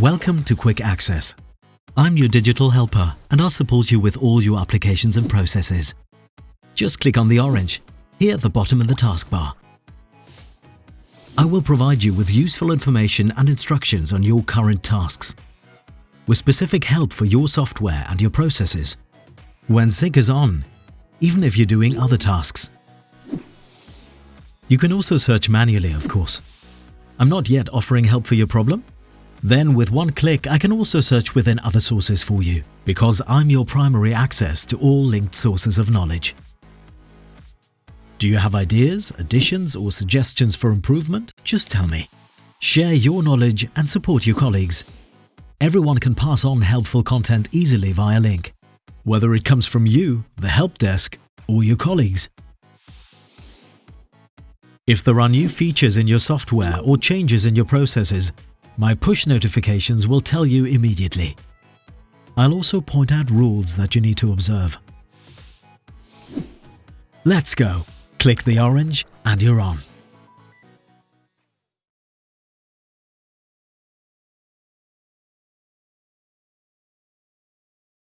Welcome to Quick Access. I'm your digital helper and I'll support you with all your applications and processes. Just click on the orange, here at the bottom of the taskbar. I will provide you with useful information and instructions on your current tasks, with specific help for your software and your processes. When sync is on, even if you're doing other tasks. You can also search manually, of course. I'm not yet offering help for your problem? Then with one click, I can also search within other sources for you, because I'm your primary access to all linked sources of knowledge. Do you have ideas, additions or suggestions for improvement? Just tell me. Share your knowledge and support your colleagues. Everyone can pass on helpful content easily via link, whether it comes from you, the help desk or your colleagues. If there are new features in your software or changes in your processes, my push notifications will tell you immediately. I'll also point out rules that you need to observe. Let's go! Click the orange and you're on.